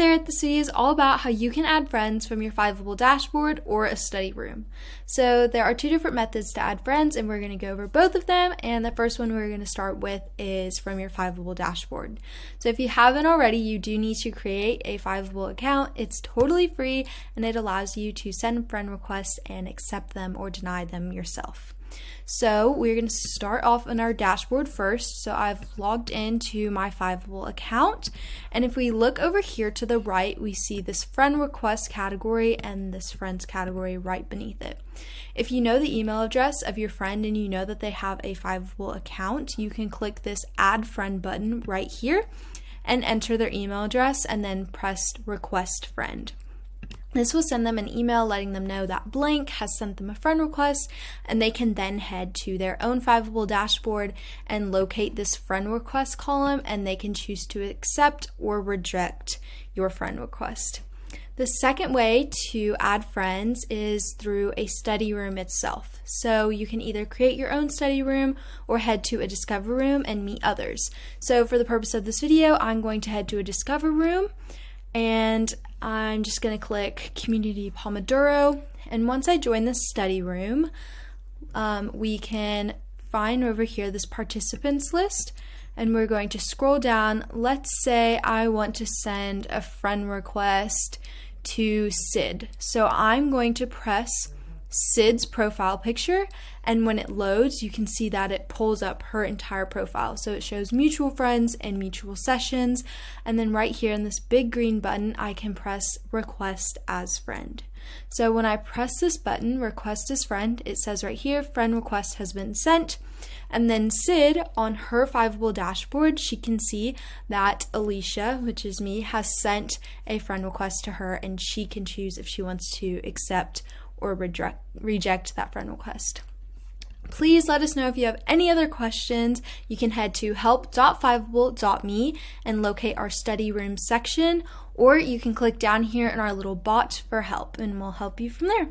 start, the video is all about how you can add friends from your Fiveable dashboard or a study room. So there are two different methods to add friends and we're going to go over both of them and the first one we're going to start with is from your Fiveable dashboard. So if you haven't already, you do need to create a Fiveable account. It's totally free and it allows you to send friend requests and accept them or deny them yourself. So we're going to start off on our dashboard first. So I've logged into my Fiveable account. And if we look over here to the right, we see this friend request category and this friends category right beneath it. If you know the email address of your friend and you know that they have a Fiveable account, you can click this add friend button right here and enter their email address and then press request friend. This will send them an email letting them know that Blank has sent them a friend request, and they can then head to their own Fiveable dashboard and locate this friend request column, and they can choose to accept or reject your friend request. The second way to add friends is through a study room itself. So you can either create your own study room or head to a discover room and meet others. So for the purpose of this video, I'm going to head to a discover room and I'm just going to click Community Pomodoro. And once I join the study room, um, we can find over here this participants list and we're going to scroll down. Let's say I want to send a friend request to Sid. So I'm going to press Sid's profile picture and when it loads you can see that it pulls up her entire profile. So it shows mutual friends and mutual sessions and then right here in this big green button I can press request as friend. So when I press this button request as friend it says right here friend request has been sent. And then Sid on her Fiveable dashboard she can see that Alicia which is me has sent a friend request to her and she can choose if she wants to accept or reject, reject that friend request. Please let us know if you have any other questions. You can head to help.fiveable.me and locate our study room section, or you can click down here in our little bot for help and we'll help you from there.